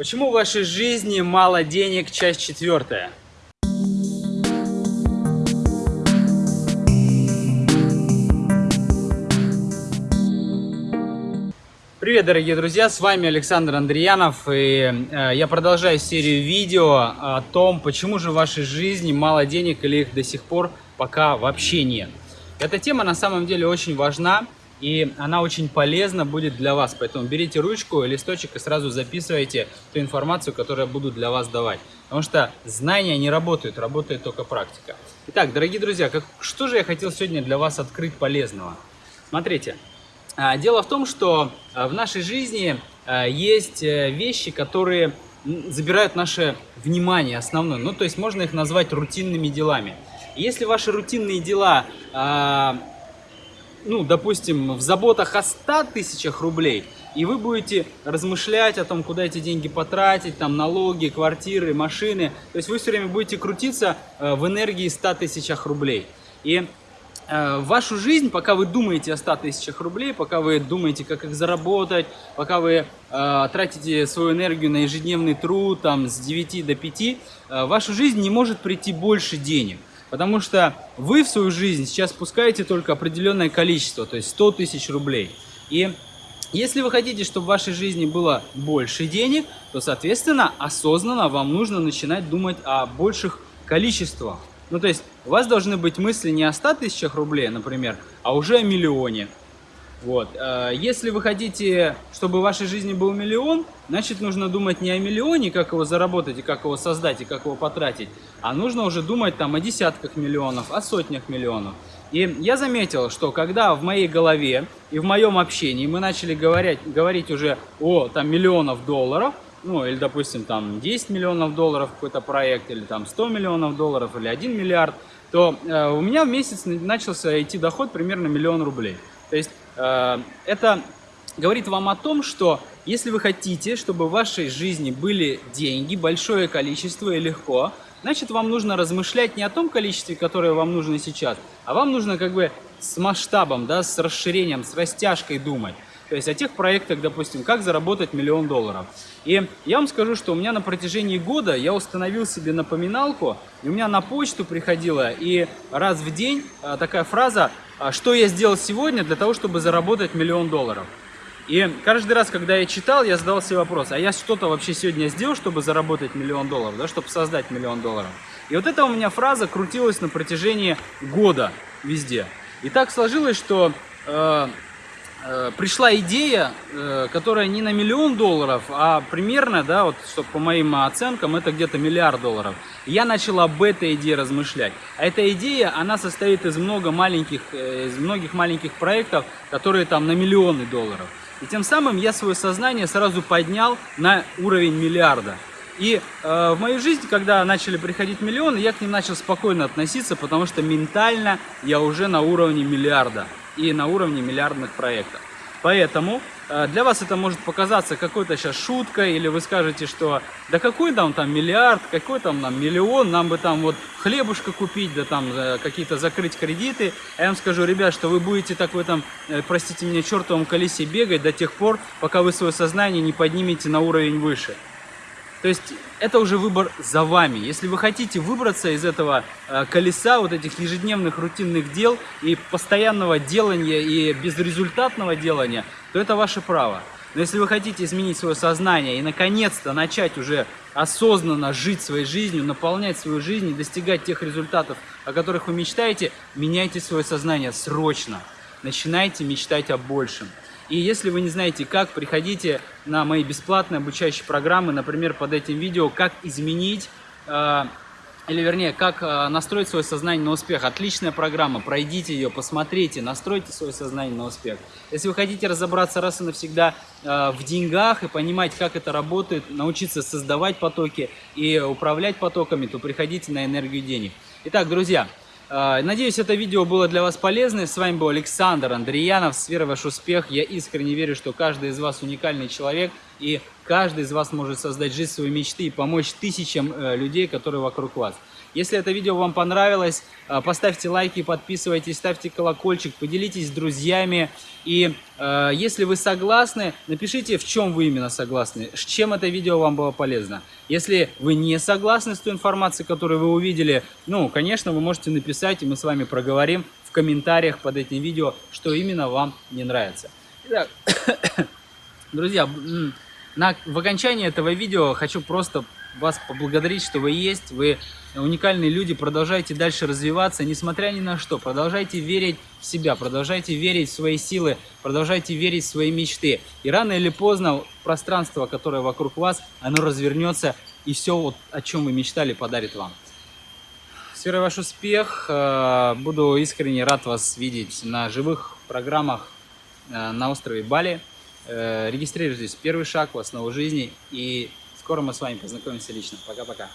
Почему в вашей жизни мало денег? Часть четвертая. Привет, дорогие друзья, с вами Александр Андреянов, и э, я продолжаю серию видео о том, почему же в вашей жизни мало денег или их до сих пор пока вообще нет. Эта тема на самом деле очень важна, и она очень полезна будет для вас. Поэтому берите ручку, листочек и сразу записывайте ту информацию, которую я буду для вас давать. Потому что знания не работают, работает только практика. Итак, дорогие друзья, как, что же я хотел сегодня для вас открыть полезного? Смотрите, а, дело в том, что а, в нашей жизни а, есть э, вещи, которые забирают наше внимание основное. Ну, то есть можно их назвать рутинными делами. Если ваши рутинные дела ну, допустим, в заботах о 100 тысячах рублей, и вы будете размышлять о том, куда эти деньги потратить, там налоги, квартиры, машины. То есть вы все время будете крутиться э, в энергии 100 тысячах рублей. И э, вашу жизнь, пока вы думаете о 100 тысячах рублей, пока вы думаете, как их заработать, пока вы э, тратите свою энергию на ежедневный труд там, с 9 до 5, э, в вашу жизнь не может прийти больше денег. Потому что вы в свою жизнь сейчас пускаете только определенное количество, то есть 100 тысяч рублей. И если вы хотите, чтобы в вашей жизни было больше денег, то, соответственно, осознанно вам нужно начинать думать о больших количествах. Ну, то есть у вас должны быть мысли не о 100 тысячах рублей, например, а уже о миллионе. Вот. Э, если вы хотите, чтобы в вашей жизни был миллион, значит нужно думать не о миллионе, как его заработать и как его создать и как его потратить, а нужно уже думать там о десятках миллионов, о сотнях миллионов. И я заметил, что когда в моей голове и в моем общении мы начали говорить, говорить уже о там миллионов долларов, ну или допустим там 10 миллионов долларов какой-то проект, или там 100 миллионов долларов, или 1 миллиард, то э, у меня в месяц начался идти доход примерно миллион рублей. То есть это говорит вам о том, что если вы хотите, чтобы в вашей жизни были деньги, большое количество и легко, значит вам нужно размышлять не о том количестве, которое вам нужно сейчас, а вам нужно как бы с масштабом, да, с расширением, с растяжкой думать. То есть о тех проектах, допустим, как заработать миллион долларов. И я вам скажу, что у меня на протяжении года я установил себе напоминалку, и у меня на почту приходила, и раз в день э, такая фраза а что я сделал сегодня для того, чтобы заработать миллион долларов. И каждый раз, когда я читал, я задал себе вопрос, а я что-то вообще сегодня сделал, чтобы заработать миллион долларов, да, чтобы создать миллион долларов. И вот эта у меня фраза крутилась на протяжении года везде. И так сложилось, что э, пришла идея, э, которая не на миллион долларов, а примерно, да, вот, что по моим оценкам, это где-то миллиард долларов. я начал об этой идее размышлять. А эта идея, она состоит из, много маленьких, э, из многих маленьких проектов, которые там на миллионы долларов. И тем самым я свое сознание сразу поднял на уровень миллиарда. И э, в мою жизнь, когда начали приходить миллионы, я к ним начал спокойно относиться, потому что ментально я уже на уровне миллиарда и на уровне миллиардных проектов. Поэтому э, для вас это может показаться какой-то сейчас шуткой, или вы скажете, что да какой там там миллиард, какой там нам миллион, нам бы там вот хлебушка купить, да там э, какие-то закрыть кредиты. А я вам скажу, ребят, что вы будете так в этом, простите меня, чертовом колесе бегать до тех пор, пока вы свое сознание не поднимете на уровень выше. То есть это уже выбор за вами. Если вы хотите выбраться из этого э, колеса, вот этих ежедневных рутинных дел и постоянного делания и безрезультатного делания, то это ваше право. Но если вы хотите изменить свое сознание и наконец-то начать уже осознанно жить своей жизнью, наполнять свою жизнь и достигать тех результатов, о которых вы мечтаете, меняйте свое сознание срочно. Начинайте мечтать о большем. И если вы не знаете как, приходите на мои бесплатные обучающие программы, например, под этим видео, как изменить, э, или вернее, как э, настроить свое сознание на успех. Отличная программа, пройдите ее, посмотрите, настройте свое сознание на успех. Если вы хотите разобраться раз и навсегда э, в деньгах и понимать, как это работает, научиться создавать потоки и управлять потоками, то приходите на энергию денег. Итак, друзья, надеюсь, это видео было для вас полезным. С вами был Александр Андреянов. С ваш успех. Я искренне верю, что каждый из вас уникальный человек, И каждый из вас может создать жизнь своей мечты и помочь тысячам э, людей, которые вокруг вас. Если это видео вам понравилось, э, поставьте лайки, подписывайтесь, ставьте колокольчик, поделитесь с друзьями. И э, если вы согласны, напишите, в чем вы именно согласны, с чем это видео вам было полезно. Если вы не согласны с той информацией, которую вы увидели, ну, конечно, вы можете написать, и мы с вами проговорим в комментариях под этим видео, что именно вам не нравится. Итак, друзья, на, в окончании этого видео хочу просто вас поблагодарить, что вы есть, вы уникальные люди, продолжайте дальше развиваться, несмотря ни на что, продолжайте верить в себя, продолжайте верить в свои силы, продолжайте верить в свои мечты. И рано или поздно пространство, которое вокруг вас, оно развернется и все, вот, о чем вы мечтали, подарит вам. С верой ваш успех, э, буду искренне рад вас видеть на живых программах э, на острове Бали. Э, регистрируйтесь, первый шаг в основу жизни и Скоро мы с вами познакомимся лично. Пока-пока.